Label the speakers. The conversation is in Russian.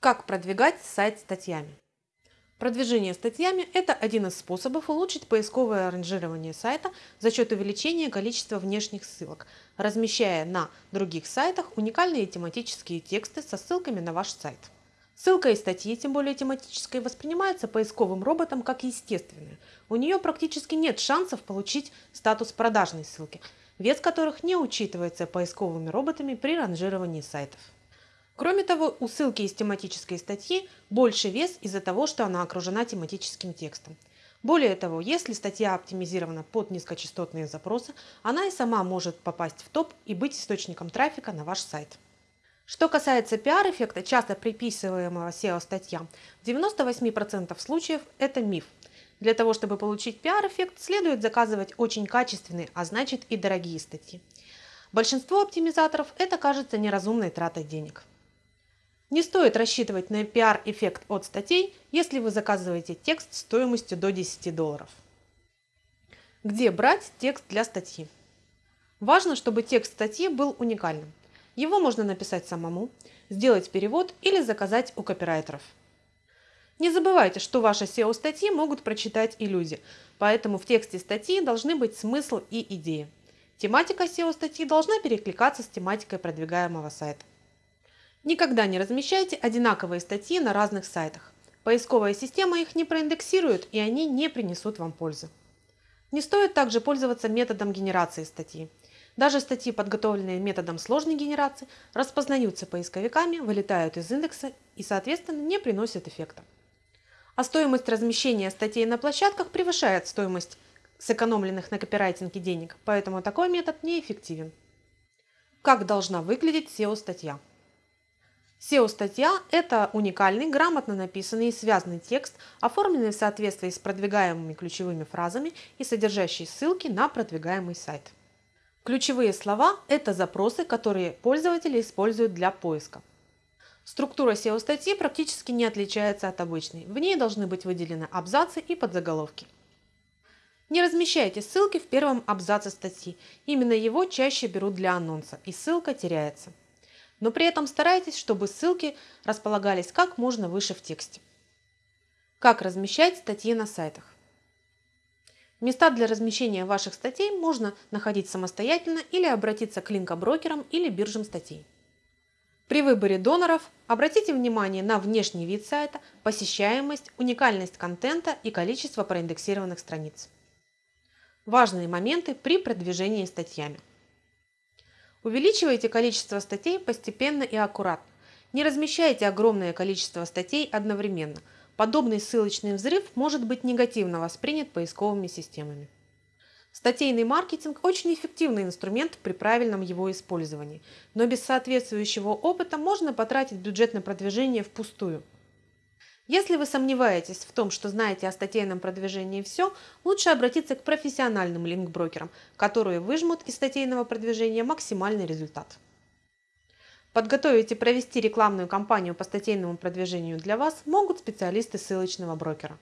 Speaker 1: Как продвигать сайт статьями? Продвижение статьями – это один из способов улучшить поисковое ранжирование сайта за счет увеличения количества внешних ссылок, размещая на других сайтах уникальные тематические тексты со ссылками на ваш сайт. Ссылка из статьи, тем более тематической, воспринимается поисковым роботом как естественная. У нее практически нет шансов получить статус продажной ссылки, вес которых не учитывается поисковыми роботами при ранжировании сайтов. Кроме того, у ссылки из тематической статьи больше вес из-за того, что она окружена тематическим текстом. Более того, если статья оптимизирована под низкочастотные запросы, она и сама может попасть в топ и быть источником трафика на ваш сайт. Что касается пиар-эффекта, часто приписываемого SEO-статьям, в 98% случаев это миф. Для того, чтобы получить пиар-эффект, следует заказывать очень качественные, а значит и дорогие статьи. Большинство оптимизаторов это кажется неразумной тратой денег. Не стоит рассчитывать на пиар-эффект от статей, если вы заказываете текст стоимостью до 10 долларов. Где брать текст для статьи? Важно, чтобы текст статьи был уникальным. Его можно написать самому, сделать перевод или заказать у копирайтеров. Не забывайте, что ваши SEO-статьи могут прочитать и люди, поэтому в тексте статьи должны быть смысл и идея. Тематика SEO-статьи должна перекликаться с тематикой продвигаемого сайта. Никогда не размещайте одинаковые статьи на разных сайтах. Поисковая система их не проиндексирует и они не принесут вам пользы. Не стоит также пользоваться методом генерации статьи. Даже статьи, подготовленные методом сложной генерации, распознаются поисковиками, вылетают из индекса и, соответственно, не приносят эффекта. А стоимость размещения статей на площадках превышает стоимость сэкономленных на копирайтинге денег, поэтому такой метод неэффективен. Как должна выглядеть SEO-статья? SEO-статья – это уникальный, грамотно написанный и связанный текст, оформленный в соответствии с продвигаемыми ключевыми фразами и содержащий ссылки на продвигаемый сайт. Ключевые слова – это запросы, которые пользователи используют для поиска. Структура SEO-статьи практически не отличается от обычной. В ней должны быть выделены абзацы и подзаголовки. Не размещайте ссылки в первом абзаце статьи. Именно его чаще берут для анонса, и ссылка теряется но при этом старайтесь, чтобы ссылки располагались как можно выше в тексте. Как размещать статьи на сайтах? Места для размещения ваших статей можно находить самостоятельно или обратиться к линкоброкерам или биржам статей. При выборе доноров обратите внимание на внешний вид сайта, посещаемость, уникальность контента и количество проиндексированных страниц. Важные моменты при продвижении статьями. Увеличивайте количество статей постепенно и аккуратно. Не размещайте огромное количество статей одновременно. Подобный ссылочный взрыв может быть негативно воспринят поисковыми системами. Статейный маркетинг – очень эффективный инструмент при правильном его использовании, но без соответствующего опыта можно потратить бюджет на продвижение впустую – если вы сомневаетесь в том, что знаете о статейном продвижении все, лучше обратиться к профессиональным линк-брокерам, которые выжмут из статейного продвижения максимальный результат. Подготовить и провести рекламную кампанию по статейному продвижению для вас могут специалисты ссылочного брокера.